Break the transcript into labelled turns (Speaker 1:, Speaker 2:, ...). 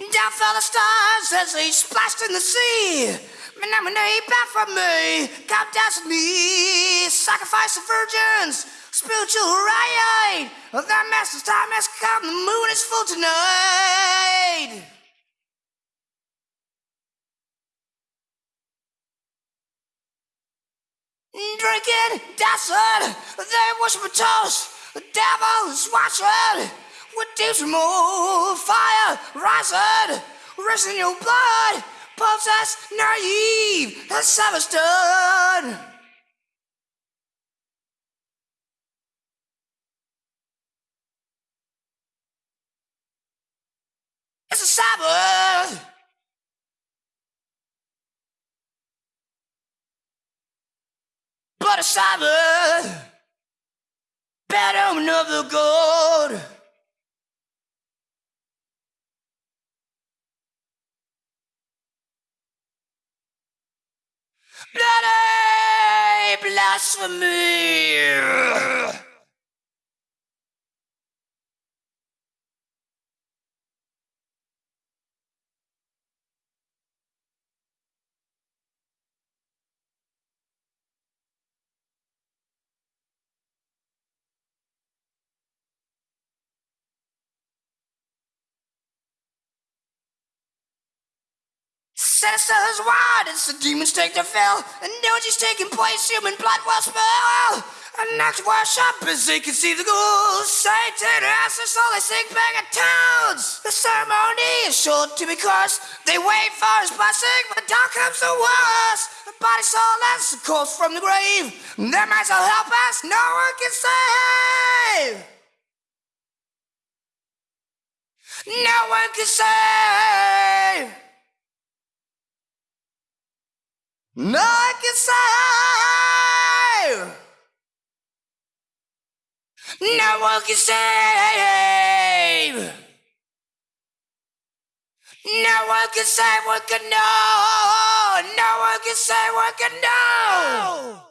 Speaker 1: Down fell the stars as they splashed in the sea. Gonna back from me, come dance me. Sacrifice the virgins, spiritual riot. That master's time has come, the moon is full tonight. Drinking, dancing, they worship a toast. The devil is watching. With deep more fire rising, rising your blood, possessed, naive, and savage done. It's a Sabbath. But a Sabbath, omen of the gold. Bloody blasphemy! Sisters, why does the demons take their fill? And orgies taking place, human blood will spill. And next worship as they can see the ghouls. Satan has us all they sing back at towns. The ceremony is sure to be cursed. They wait for his blessing, but down comes the worst. The body soul as the corpse from the grave. Their minds will help us, no one can save. No one can save. No one can save. No one can save. No one can save what can know. No one can save what can know.